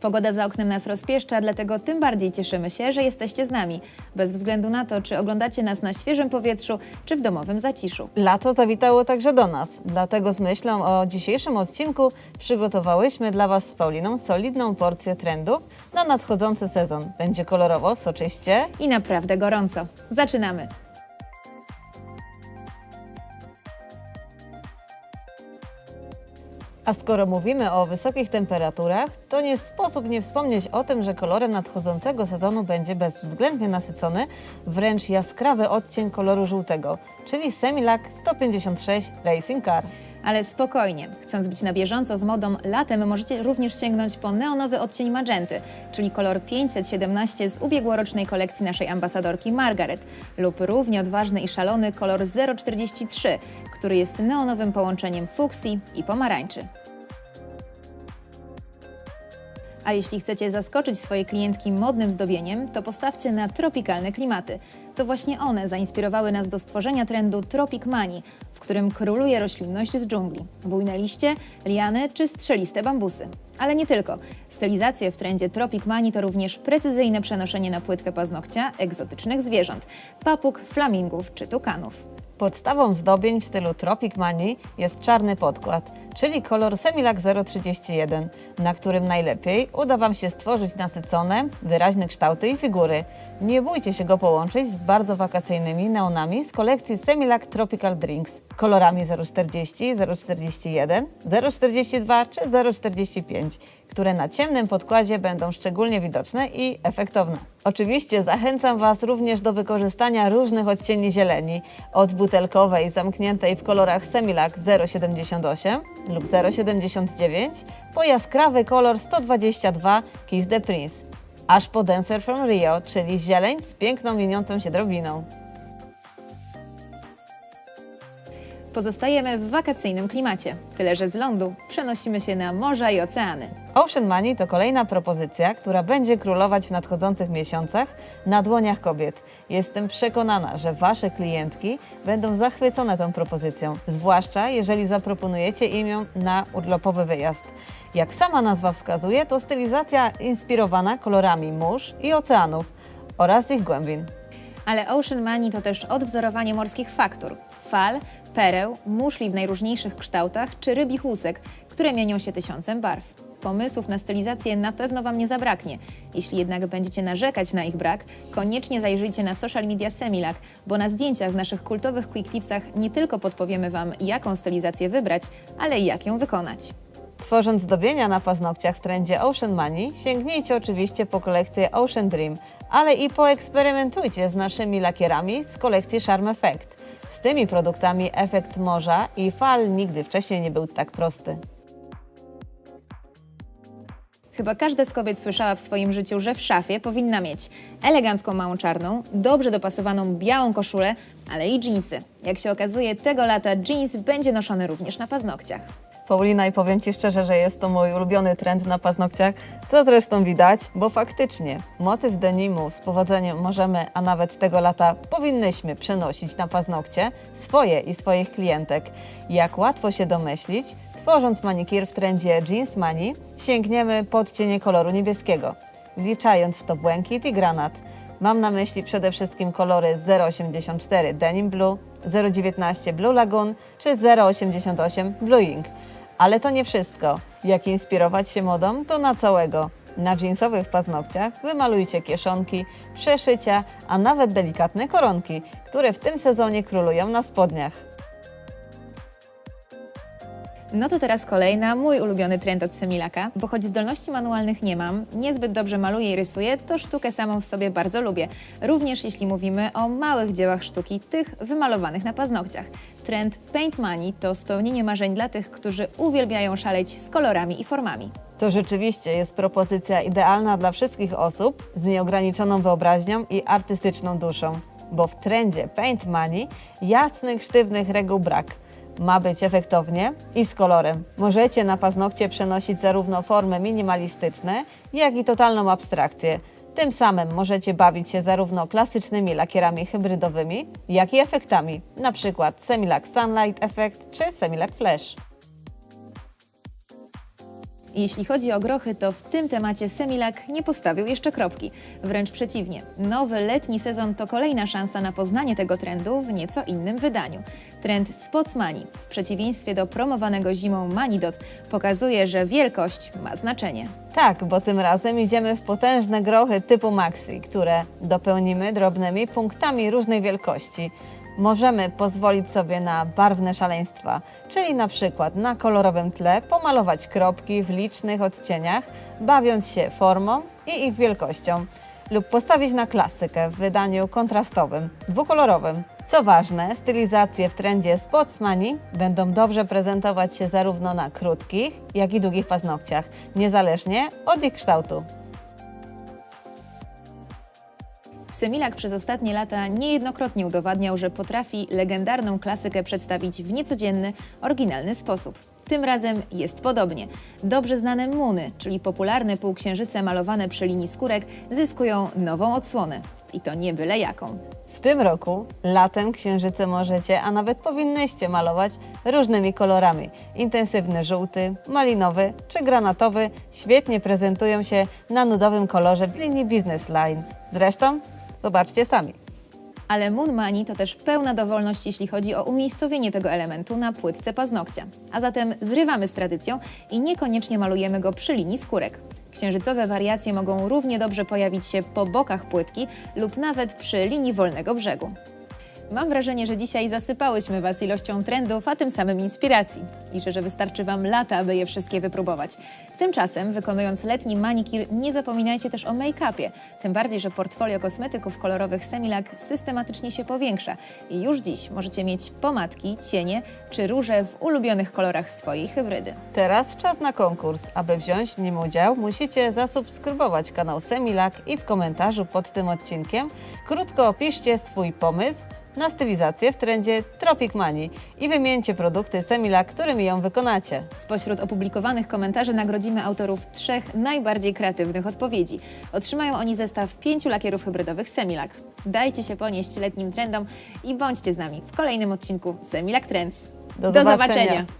Pogoda za oknem nas rozpieszcza, dlatego tym bardziej cieszymy się, że jesteście z nami. Bez względu na to, czy oglądacie nas na świeżym powietrzu, czy w domowym zaciszu. Lato zawitało także do nas, dlatego z myślą o dzisiejszym odcinku przygotowałyśmy dla Was z Pauliną solidną porcję trendów na nadchodzący sezon. Będzie kolorowo, soczyście. I naprawdę gorąco. Zaczynamy! A skoro mówimy o wysokich temperaturach, to nie sposób nie wspomnieć o tym, że kolorem nadchodzącego sezonu będzie bezwzględnie nasycony, wręcz jaskrawy odcień koloru żółtego, czyli Semilac 156 Racing Car. Ale spokojnie, chcąc być na bieżąco z modą, latem możecie również sięgnąć po neonowy odcień magenty, czyli kolor 517 z ubiegłorocznej kolekcji naszej ambasadorki Margaret, lub równie odważny i szalony kolor 043, który jest neonowym połączeniem fuksji i pomarańczy. A jeśli chcecie zaskoczyć swoje klientki modnym zdobieniem, to postawcie na tropikalne klimaty. To właśnie one zainspirowały nas do stworzenia trendu Tropic Money, w którym króluje roślinność z dżungli. Bujne liście, liany czy strzeliste bambusy. Ale nie tylko. Stylizacje w trendzie Tropic Money to również precyzyjne przenoszenie na płytkę paznokcia egzotycznych zwierząt, papug, flamingów czy tukanów. Podstawą zdobień w stylu Tropic Money jest czarny podkład, czyli kolor Semilac 031, na którym najlepiej uda Wam się stworzyć nasycone, wyraźne kształty i figury. Nie bójcie się go połączyć z bardzo wakacyjnymi neonami z kolekcji Semilac Tropical Drinks, kolorami 040, 041, 042 czy 045, które na ciemnym podkładzie będą szczególnie widoczne i efektowne. Oczywiście zachęcam Was również do wykorzystania różnych odcieni zieleni, od butelkowej zamkniętej w kolorach Semilac 078 lub 079 po jaskrawy kolor 122 Kiss the Prince, aż po Dancer from Rio, czyli zieleń z piękną liniącą się drobiną. Pozostajemy w wakacyjnym klimacie, tyle że z lądu przenosimy się na morza i oceany. Ocean Money to kolejna propozycja, która będzie królować w nadchodzących miesiącach na dłoniach kobiet. Jestem przekonana, że Wasze klientki będą zachwycone tą propozycją, zwłaszcza jeżeli zaproponujecie im ją na urlopowy wyjazd. Jak sama nazwa wskazuje, to stylizacja inspirowana kolorami mórz i oceanów oraz ich głębin. Ale Ocean Money to też odwzorowanie morskich faktur, fal, pereł, muszli w najróżniejszych kształtach czy rybich łusek, które mienią się tysiącem barw. Pomysłów na stylizację na pewno Wam nie zabraknie. Jeśli jednak będziecie narzekać na ich brak, koniecznie zajrzyjcie na social media Semilac, bo na zdjęciach w naszych kultowych quick tipsach nie tylko podpowiemy Wam, jaką stylizację wybrać, ale jak ją wykonać. Tworząc zdobienia na paznokciach w trendzie Ocean Money, sięgnijcie oczywiście po kolekcję Ocean Dream, ale i poeksperymentujcie z naszymi lakierami z kolekcji Charm Effect. Z tymi produktami efekt morza i fal nigdy wcześniej nie był tak prosty. Chyba każda z kobiet słyszała w swoim życiu, że w szafie powinna mieć elegancką małą czarną, dobrze dopasowaną białą koszulę, ale i dżinsy. Jak się okazuje, tego lata jeans będzie noszony również na paznokciach. Paulina i powiem Ci szczerze, że jest to mój ulubiony trend na paznokciach, co zresztą widać, bo faktycznie motyw denimu z powodzeniem możemy, a nawet tego lata powinnyśmy przenosić na paznokcie swoje i swoich klientek. Jak łatwo się domyślić, tworząc manikir w trendzie Jeans Money, sięgniemy pod cienie koloru niebieskiego, wliczając w to błękit i granat. Mam na myśli przede wszystkim kolory 084 Denim Blue, 019 Blue Lagoon czy 088 Blue Ink. Ale to nie wszystko. Jak inspirować się modą, to na całego. Na jeansowych paznokciach wymalujcie kieszonki, przeszycia, a nawet delikatne koronki, które w tym sezonie królują na spodniach. No to teraz kolejna, mój ulubiony trend od Semilaka, bo choć zdolności manualnych nie mam, niezbyt dobrze maluję i rysuję, to sztukę samą w sobie bardzo lubię. Również jeśli mówimy o małych dziełach sztuki, tych wymalowanych na paznokciach. Trend Paint Money to spełnienie marzeń dla tych, którzy uwielbiają szaleć z kolorami i formami. To rzeczywiście jest propozycja idealna dla wszystkich osób z nieograniczoną wyobraźnią i artystyczną duszą, bo w trendzie Paint Money jasnych, sztywnych reguł brak. Ma być efektownie i z kolorem. Możecie na paznokcie przenosić zarówno formy minimalistyczne, jak i totalną abstrakcję. Tym samym możecie bawić się zarówno klasycznymi lakierami hybrydowymi, jak i efektami, np. Semilac Sunlight Effect czy Semilac Flash. Jeśli chodzi o grochy, to w tym temacie Semilak nie postawił jeszcze kropki. Wręcz przeciwnie. Nowy letni sezon to kolejna szansa na poznanie tego trendu w nieco innym wydaniu. Trend Spots Mani, w przeciwieństwie do promowanego zimą Manidot, pokazuje, że wielkość ma znaczenie. Tak, bo tym razem idziemy w potężne grochy typu Maxi, które dopełnimy drobnymi punktami różnej wielkości. Możemy pozwolić sobie na barwne szaleństwa, czyli na przykład na kolorowym tle pomalować kropki w licznych odcieniach, bawiąc się formą i ich wielkością, lub postawić na klasykę w wydaniu kontrastowym, dwukolorowym. Co ważne, stylizacje w trendzie Spotsmani będą dobrze prezentować się zarówno na krótkich, jak i długich paznokciach, niezależnie od ich kształtu. Semilak przez ostatnie lata niejednokrotnie udowadniał, że potrafi legendarną klasykę przedstawić w niecodzienny, oryginalny sposób. Tym razem jest podobnie. Dobrze znane muny, czyli popularne półksiężyce malowane przy linii skórek, zyskują nową odsłonę. I to nie byle jaką. W tym roku latem księżyce możecie, a nawet powinnyście malować różnymi kolorami. Intensywny żółty, malinowy czy granatowy świetnie prezentują się na nudowym kolorze w linii Business Line. Zresztą zobaczcie sami. Ale Moon Money to też pełna dowolność, jeśli chodzi o umiejscowienie tego elementu na płytce paznokcia. A zatem zrywamy z tradycją i niekoniecznie malujemy go przy linii skórek. Księżycowe wariacje mogą równie dobrze pojawić się po bokach płytki lub nawet przy linii wolnego brzegu. Mam wrażenie, że dzisiaj zasypałyśmy Was ilością trendów, a tym samym inspiracji. Liczę, że wystarczy Wam lata, aby je wszystkie wypróbować. Tymczasem, wykonując letni manikir, nie zapominajcie też o make-upie. Tym bardziej, że portfolio kosmetyków kolorowych Semilak systematycznie się powiększa. I już dziś możecie mieć pomadki, cienie czy róże w ulubionych kolorach swojej hybrydy. Teraz czas na konkurs. Aby wziąć w nim udział, musicie zasubskrybować kanał Semilak i w komentarzu pod tym odcinkiem krótko opiszcie swój pomysł na stylizację w trendzie Tropic Money i wymieńcie produkty Semilak, którymi ją wykonacie. Spośród opublikowanych komentarzy nagrodzimy autorów trzech najbardziej kreatywnych odpowiedzi. Otrzymają oni zestaw pięciu lakierów hybrydowych Semilak. Dajcie się ponieść letnim trendom i bądźcie z nami w kolejnym odcinku Semilak Trends. Do Do zobaczenia. zobaczenia.